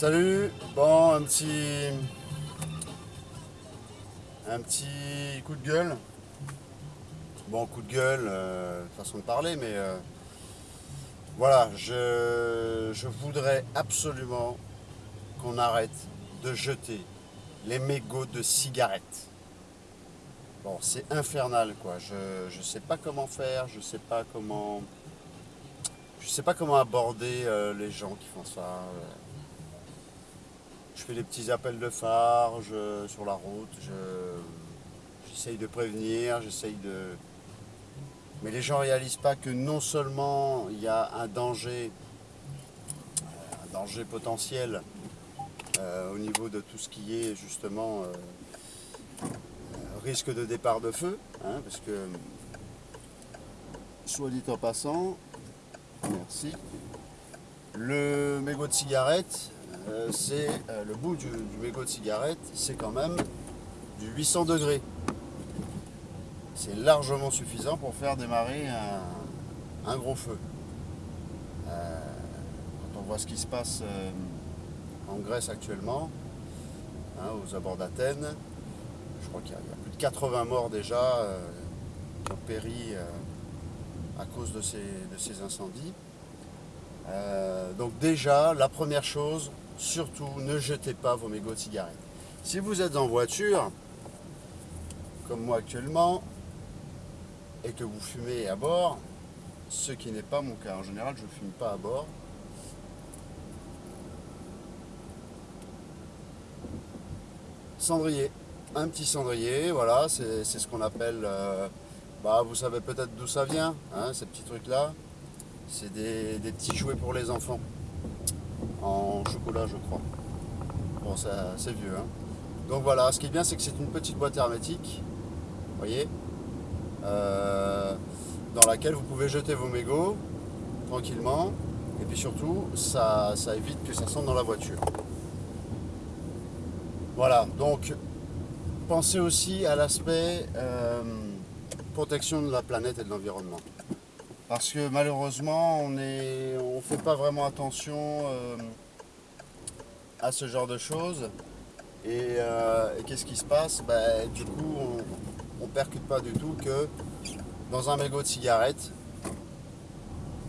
Salut, bon un petit un petit coup de gueule. Bon coup de gueule, euh, façon de parler, mais euh, voilà, je, je voudrais absolument qu'on arrête de jeter les mégots de cigarettes. Bon, c'est infernal quoi. Je ne sais pas comment faire, je sais pas comment. Je sais pas comment aborder euh, les gens qui font ça. Je fais des petits appels de phare je- sur la route, je- j'essaye de prévenir, j'essaye de. Mais les gens ne réalisent pas que non seulement il y a un danger, un danger potentiel euh, au niveau de tout ce qui est justement euh, euh, risque de départ de feu, hein, parce que, soit dit en passant, merci, le mégot de cigarette, euh, c'est euh, le bout du, du mégot de cigarette, c'est quand même du 800 degrés. C'est largement suffisant pour faire démarrer un, gros feu. Euh, quand on voit ce qui se passe en Grèce actuellement, hein, aux abords d'Athènes, je crois qu'il y, a plus de 80 morts déjà qui ont péri à cause de ces, de ces incendies. Donc déjà, la première chose, surtout ne jetez pas vos mégots de cigarettes. Si vous êtes en voiture, comme moi actuellement, et que vous fumez à bord, ce qui n'est pas mon cas. En général, je ne fume pas à bord. Cendrier. Un petit cendrier, voilà, c'est ce qu'on appelle... euh, bah, vous savez peut-être d'où ça vient, hein, ces petits trucs-là. C'est des petits jouets pour les enfants. En chocolat, je crois. Bon, ça, c'est vieux. hein. Donc voilà, ce qui est bien, c'est que c'est une petite boîte hermétique. Voyez euh, Dans laquelle vous pouvez jeter vos mégots tranquillement. Et puis surtout, ça, ça évite que ça sente dans la voiture. Voilà, donc pensez aussi à l'aspect euh, protection de la planète et de l'environnement. Parce que malheureusement, on ne fait pas vraiment attention euh, à ce genre de choses. Et, euh, qu'est-ce qui se passe? Ben, Du coup, on ne percute pas du tout que dans un mégot de cigarette,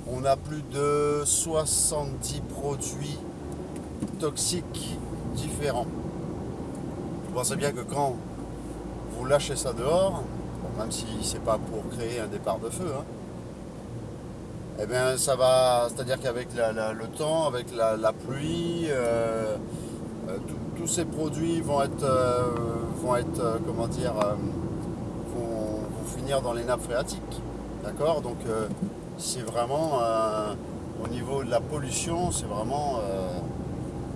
on a plus de 70 produits toxiques différents. Vous pensez bien que quand vous lâchez ça dehors, même si c'est pas pour créer un départ de feu, hein, eh bien ça va, c'est-à-dire qu'avec le temps, avec la, pluie, euh, euh, tous ces produits vont être, euh, vont être, comment dire, vont, vont finir dans les nappes phréatiques, d'accord? Donc c'est vraiment, au niveau de la pollution, c'est vraiment,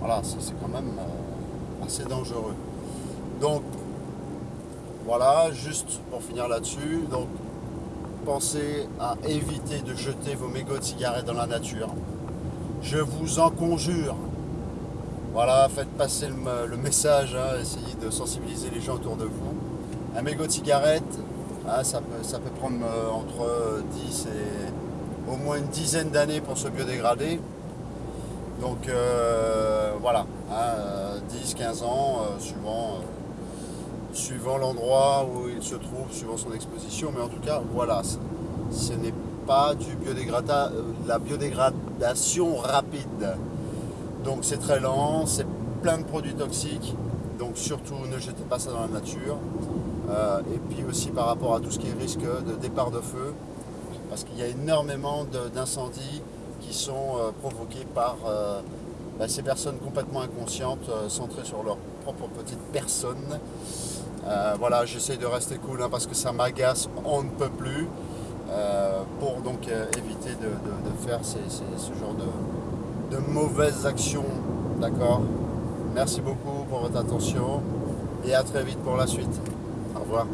voilà, c'est quand même assez dangereux. Donc voilà, juste pour finir là-dessus, donc pensez à éviter de jeter vos mégots de cigarettes dans la nature. Je vous en conjure. Voilà, faites passer le, message, hein, essayez de sensibiliser les gens autour de vous. Un mégot de cigarette, hein, ça, peut, prendre euh, entre 10 et au moins une dizaine d'années pour se biodégrader. Donc euh, voilà, 10-15 ans, euh, suivant, euh, suivant l'endroit où il se trouve, suivant son exposition. Mais en tout cas, voilà, ce- n'est pas du biodégrada- euh, la biodégradation rapide. Donc c'est très lent, c'est plein de produits toxiques. Donc surtout ne jetez pas ça dans la nature. Euh, et puis aussi par rapport à tout ce qui est risque de départ de feu, parce qu'il y a énormément d'incendies qui sont euh, provoqués par bah, ces personnes complètement inconscientes, centrées sur leur propre petite personne. Euh, voilà, j'essaye de rester cool hein, parce que ça m'agace, on ne peut plus, euh, pour donc euh, éviter de, faire ce genre de mauvaises actions. D'accord? Merci beaucoup pour votre attention et à très vite pour la suite. Au revoir.